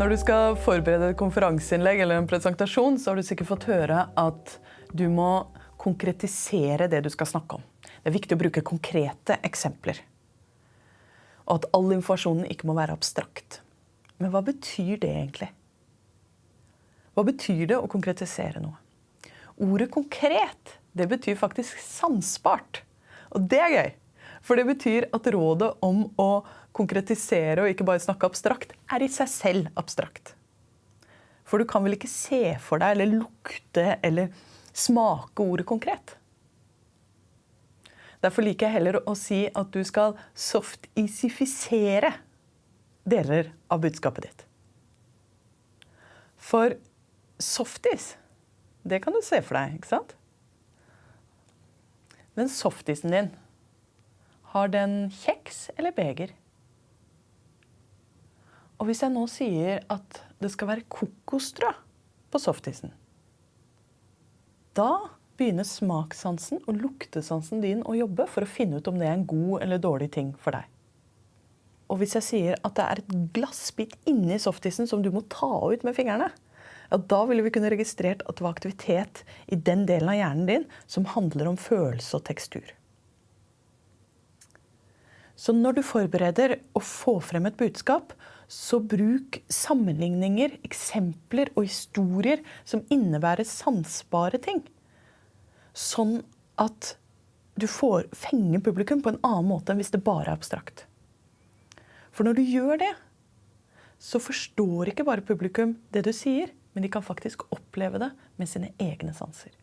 Når du skal forberede et konferanseinnlegg eller en presentasjon, så har du sikkert fått høre at du må konkretisere det du skal snakke om. Det er viktig å bruke konkrete eksempler. Og at all informasjonen ikke må være abstrakt. Men hva betyr det egentlig? Hva betyr det å konkretisere noe? Ordet konkret det betyr faktisk sansbart. Og det er gøy. For det betyr at rådet om å konkretisere og ikke bare snakke abstrakt, er i seg selv abstrakt. For du kan vel ikke se for deg eller lukte eller smake ordet konkret? Derfor liker jeg heller å si at du skal softisifisere deler av budskapet ditt. For softis, det kan du se for deg, ikke sant? Men softisen din har den kjeks eller beger? Og hvis jeg nå sier at det skal være kokosstrø på softisen, da begynner smakssansen og luktesansen din å jobbe for å finne ut om det er en god eller dårlig ting for deg. Og hvis jeg sier at det er et glassbit inni softisen som du må ta ut med fingrene, ja, da ville vi kunne registrert at det var aktivitet i den delen av hjernen din som handler om følelse og tekstur. Så når du forbereder å få frem et budskap, så bruk sammenligninger, eksempler og historier som innebærer sansbare ting. Sånn at du får fenge publikum på en annen måte enn hvis det bare er abstrakt. For når du gjør det, så forstår ikke bare publikum det du sier, men de kan faktisk oppleve det med sine egne sanser.